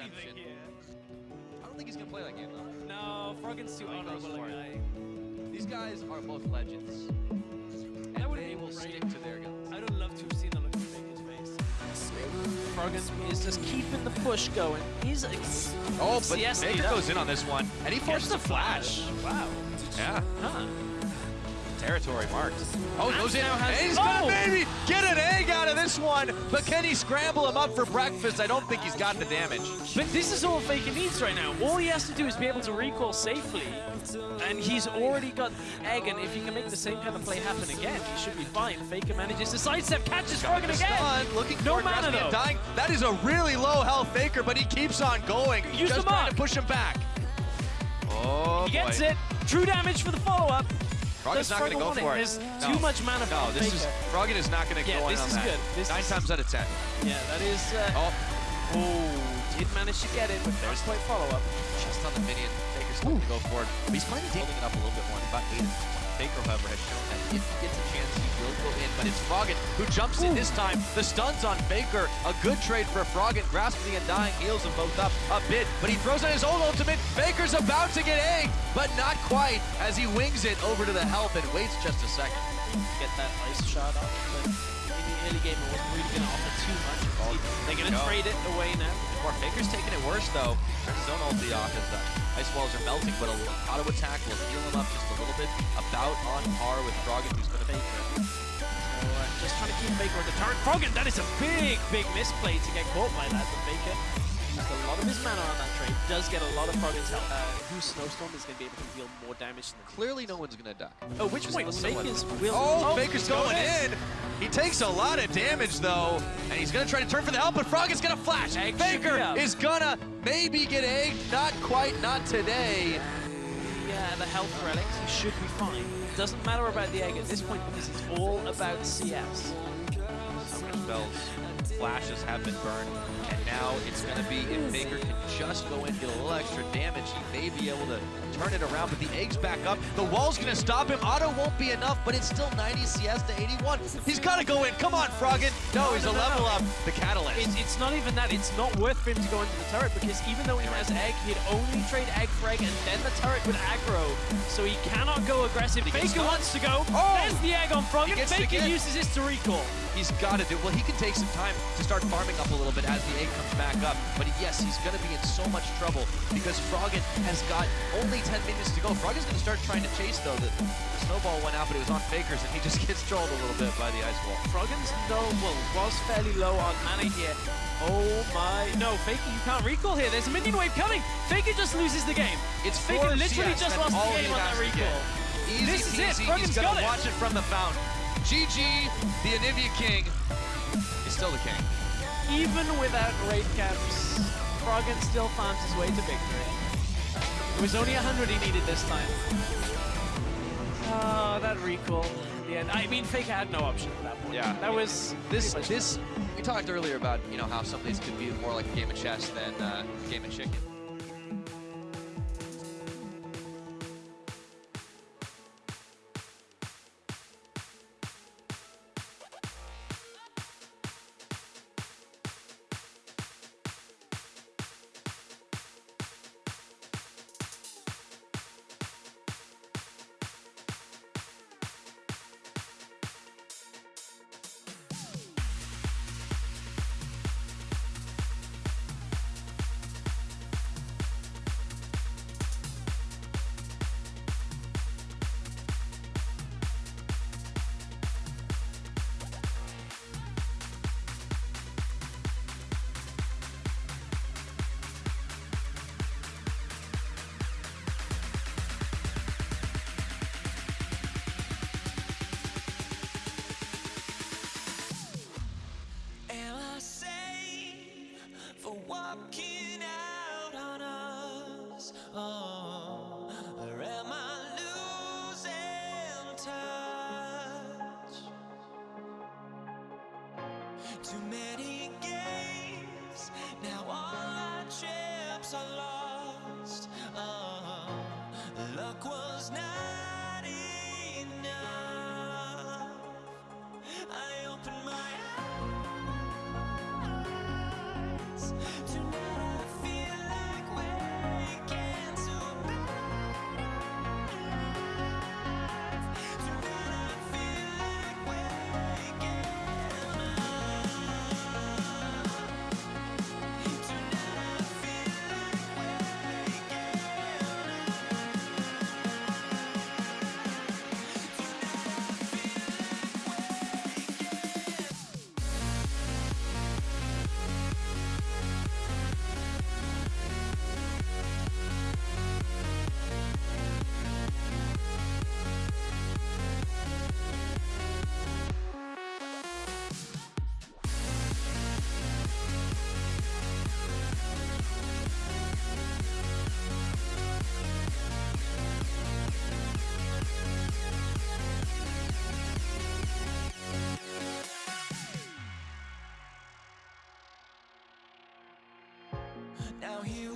anything here. I don't think he's gonna play that game though. No, Froggen's too oh, I honorable a guy. These guys are both legends. That And would've they been will great. stick to their guns. I would love to have seen the look on Faker's face. Froggen is just keeping the push going. He's ex- Oh, but CS Faker goes in on this one, and he forces the a flash. Wow. Yeah, Huh. Territory marked. Oh, goes in, now has- and he's Oh! gonna maybe get an egg out of this one, but can he scramble him up for breakfast? I don't think he's got the damage. But this is all Faker needs right now. All he has to do is be able to recall safely, and he's already got the egg, and if he can make the same kind of play happen again, he should be fine. Faker manages to sidestep, catches Froggen again! Stun, looking No for mana, though. dying. That is a really low health Faker, but he keeps on going. Use just the trying to push him back. Oh, He gets it. True damage for the follow-up. Froggen's Does not going to go for it. There's No. too much mana for No, this is Froggen is not going to Yeah, go in this on is that. good. This Nine is- times out of ten. Yeah, that is... Uh, Oh, oh, did manage to get it, but there's quite follow-up. Just on the minion, Faker's going to go for it. But he's finally holding it up a little bit more. About eight. Faker, however, has shown that if he gets a chance, he will go in. But it's hmm. Froggen who jumps in this time. The stun's on Faker. A good trade for Froggen. Grasp of the Undying heals them both up a bit. But he throws on his own ultimate. Faker's about to get egged, but not quite as he wings it over to the help and waits just a second. Get that ice shot off, but in the early game it wasn't really going to offer too much. They're going to trade it away now. Or Faker's taking it worse, though. Turns his own ulti off as the uh, ice walls are melting, but a little auto attack will heal him up just a little bit. About on par with Froggen, who's going to make So, uh, just trying to keep Faker on the turret. Froggen, that is a big, big misplay to get caught by that, but Faker used a lot of his mana on that trade. Does get a lot of Froggen's help. Uh, whose Snowstorm is going to be able to deal more damage than Clearly, no one's going to die. Oh, which point? to Faker's will. Oh, Faker's going in. He takes a lot of damage though, and he's gonna try to turn for the help, but Frog is gonna flash. Egg Faker is gonna maybe get egged, not quite, not today. Yeah, the health relics, he should be fine. Doesn't matter about the egg at this point because it's all about CS. Flashes have been burned, and now it's going to be if Faker can just go in, get a little extra damage, he may be able to turn it around, but the egg's back up. The wall's going to stop him. Auto won't be enough, but it's still 90 CS to 81. He's gotta go in. Come on, Froggen. No, he's a level up. The catalyst. It's, it's not even that. It's not worth for him to go into the turret because even though he has egg, he'd only trade egg for egg and then the turret would aggro. So he cannot go aggressive. Faker wants to go. Oh! There's the egg on Froggen. To Faker uses this to recall. He's got to do Well, he can take some time to start farming up a little bit as the egg comes back up. But yes, he's going to be in so much trouble because Froggen has got only 10 minutes to go. Froggen's going to start trying to chase, though. The, the snowball went out, but it was on Faker's, and he just gets trolled a little bit by the ice wall. Froggen's no, well, was fairly low on mana here. Oh my, no, Faker, you can't recall here. There's a minion wave coming. Faker just loses the game. It's Faker literally CS, just lost the game on that recall. Easy This is it. peasy. Froggen's He's gonna watch it from the fountain. GG, the Anivia King is still the king. Even without raid caps, Froggen still farms his way to victory. It was only 100 he needed this time. Oh, that recall in the end. I mean, Faker had no option at that point. Yeah. That was This, this, we talked earlier about you know how some of these could be more like a game of chess than uh, a game of chicken. Too many games, now all our chips are lost. Uh -huh. Luck was not. Now here.